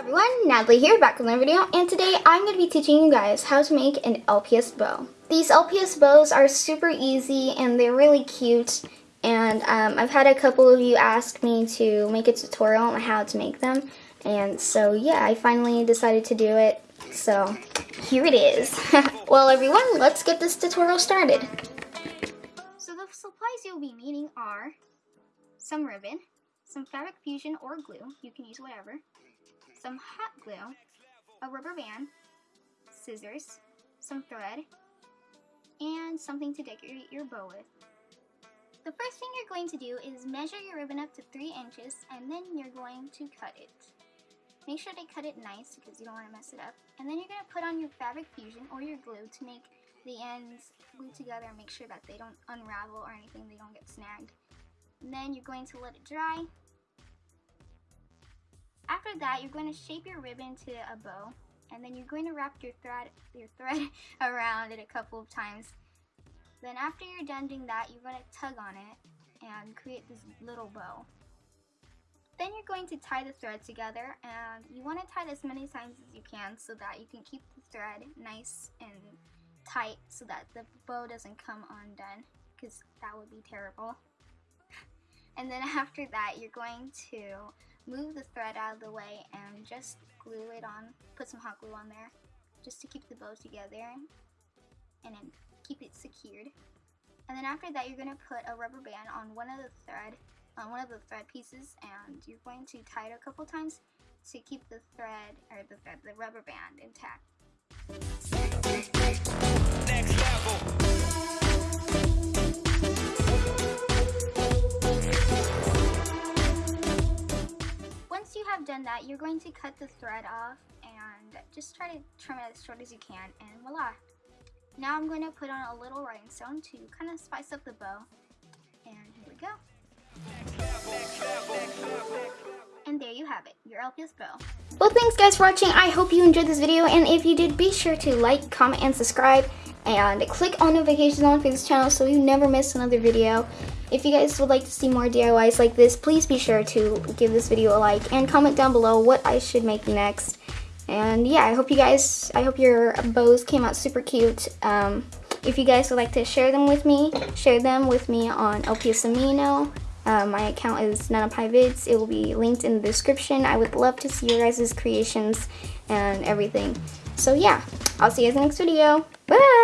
everyone, Natalie here, back with another video, and today I'm going to be teaching you guys how to make an LPS bow. These LPS bows are super easy and they're really cute, and um, I've had a couple of you ask me to make a tutorial on how to make them, and so yeah, I finally decided to do it, so here it is. well everyone, let's get this tutorial started. So the supplies you'll be needing are some ribbon, some fabric fusion or glue, you can use whatever, some hot glue, a rubber band, scissors, some thread, and something to decorate your bow with. The first thing you're going to do is measure your ribbon up to 3 inches and then you're going to cut it. Make sure to cut it nice because you don't want to mess it up. And then you're going to put on your fabric fusion or your glue to make the ends glue together and make sure that they don't unravel or anything, they don't get snagged. And then you're going to let it dry after that, you're going to shape your ribbon to a bow, and then you're going to wrap your thread, your thread around it a couple of times. Then after you're done doing that, you're going to tug on it and create this little bow. Then you're going to tie the thread together, and you want to tie it as many times as you can so that you can keep the thread nice and tight so that the bow doesn't come undone, because that would be terrible. And then after that, you're going to move the thread out of the way and just glue it on, put some hot glue on there just to keep the bow together and then keep it secured. And then after that you're going to put a rubber band on one of the thread, on one of the thread pieces and you're going to tie it a couple times to keep the thread, or the thread, the rubber band intact. Done that, you're going to cut the thread off and just try to trim it as short as you can and voila. Now I'm going to put on a little rhinestone to kind of spice up the bow. And here we go. And there you have it, your LPS bow. Well, thanks guys for watching. I hope you enjoyed this video. And if you did, be sure to like, comment, and subscribe. And click on notifications on for this channel so you never miss another video. If you guys would like to see more DIYs like this, please be sure to give this video a like and comment down below what I should make next. And yeah, I hope you guys, I hope your bows came out super cute. Um, if you guys would like to share them with me, share them with me on LPS Amino. Uh, my account is NanaPieVids. It will be linked in the description. I would love to see your guys' creations and everything. So yeah, I'll see you guys in the next video. Bye!